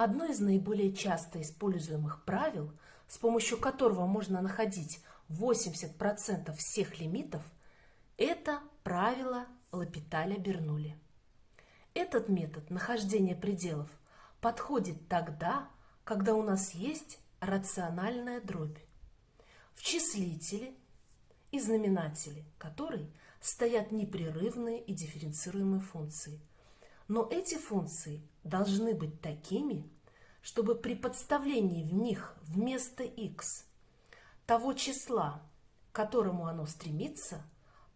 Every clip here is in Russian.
Одно из наиболее часто используемых правил, с помощью которого можно находить 80% всех лимитов, это правило Лапиталя-Бернули. Этот метод нахождения пределов подходит тогда, когда у нас есть рациональная дробь. В числителе и знаменателе которой стоят непрерывные и дифференцируемые функции. Но эти функции должны быть такими, чтобы при подставлении в них вместо x того числа, к которому оно стремится,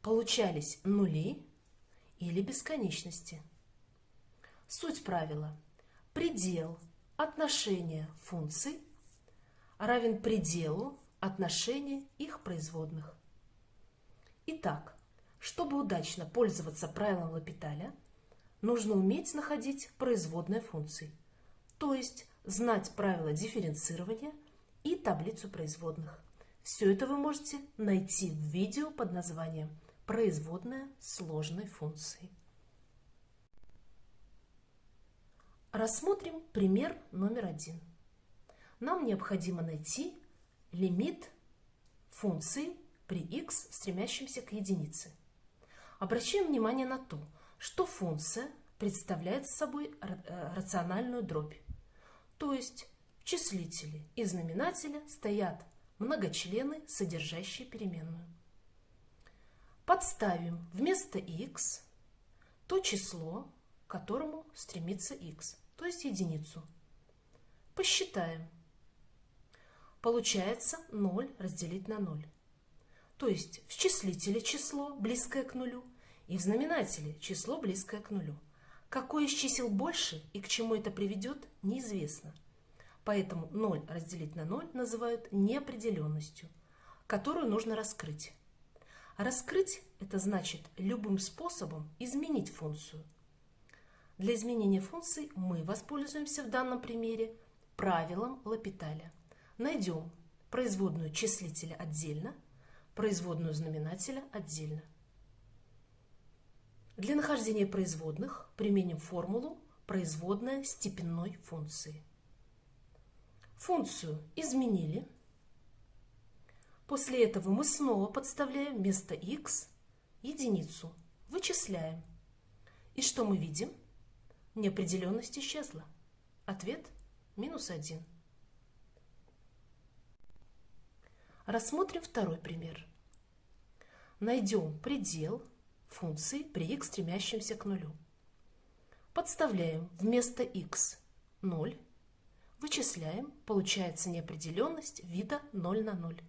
получались нули или бесконечности. Суть правила. Предел отношения функций равен пределу отношения их производных. Итак, чтобы удачно пользоваться правилом Лапиталя, нужно уметь находить производные функции, то есть знать правила дифференцирования и таблицу производных. Все это вы можете найти в видео под названием «Производная сложной функции». Рассмотрим пример номер один. Нам необходимо найти лимит функции при x, стремящемся к единице. Обращаем внимание на то, что функция представляет собой э, рациональную дробь. То есть в числителе и знаменателе стоят многочлены, содержащие переменную. Подставим вместо x то число, к которому стремится x, то есть единицу. Посчитаем. Получается 0 разделить на 0. То есть в числителе число, близкое к нулю, и в знаменателе число, близкое к нулю. Какое из чисел больше и к чему это приведет, неизвестно. Поэтому 0 разделить на 0 называют неопределенностью, которую нужно раскрыть. Раскрыть – это значит любым способом изменить функцию. Для изменения функций мы воспользуемся в данном примере правилом Лапиталя. Найдем производную числителя отдельно – производную знаменателя отдельно. Для нахождения производных применим формулу производная степенной функции. Функцию изменили. После этого мы снова подставляем вместо x единицу, вычисляем. И что мы видим? Неопределенность исчезла. Ответ – минус 1. Рассмотрим второй пример. Найдем предел функции при x, стремящемся к нулю. Подставляем вместо x 0, вычисляем, получается неопределенность вида 0 на 0,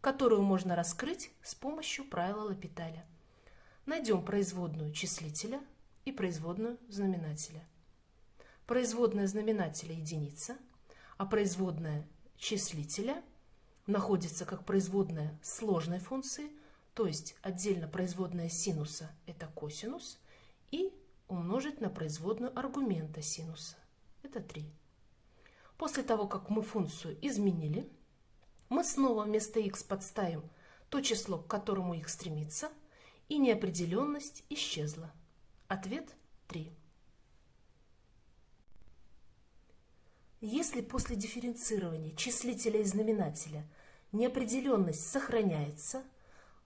которую можно раскрыть с помощью правила Лапиталя. Найдем производную числителя и производную знаменателя. Производная знаменателя единица, а производная числителя – находится как производная сложной функции, то есть отдельно производная синуса – это косинус, и умножить на производную аргумента синуса – это 3. После того, как мы функцию изменили, мы снова вместо x подставим то число, к которому x стремится, и неопределенность исчезла. Ответ 3. Если после дифференцирования числителя и знаменателя неопределенность сохраняется,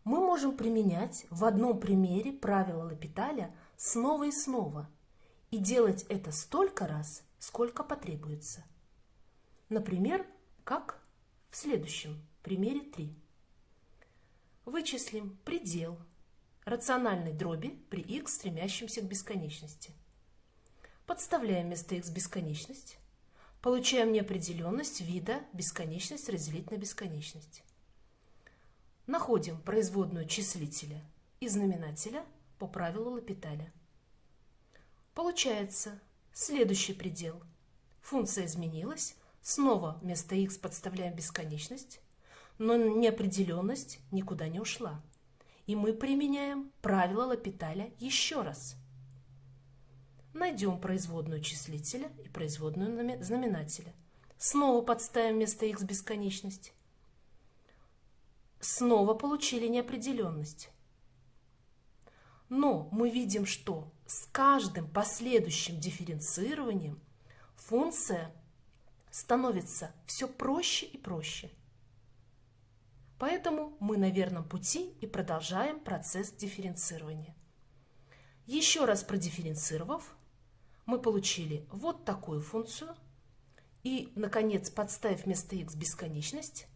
мы можем применять в одном примере правило Лапиталя снова и снова и делать это столько раз, сколько потребуется. Например, как в следующем примере 3. Вычислим предел рациональной дроби при x, стремящемся к бесконечности. Подставляем вместо x бесконечность Получаем неопределенность вида бесконечность разделить на бесконечность. Находим производную числителя и знаменателя по правилу Лапиталя. Получается следующий предел. Функция изменилась, снова вместо x подставляем бесконечность, но неопределенность никуда не ушла. И мы применяем правило Лапиталя еще раз – Найдем производную числителя и производную знаменателя. Снова подставим вместо x бесконечность. Снова получили неопределенность. Но мы видим, что с каждым последующим дифференцированием функция становится все проще и проще. Поэтому мы на верном пути и продолжаем процесс дифференцирования. Еще раз продифференцировав, мы получили вот такую функцию. И, наконец, подставив вместо x бесконечность,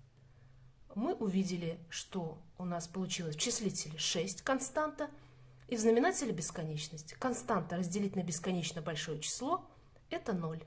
мы увидели, что у нас получилось в числителе 6 константа, и в знаменателе бесконечность. Константа разделить на бесконечно большое число – это 0.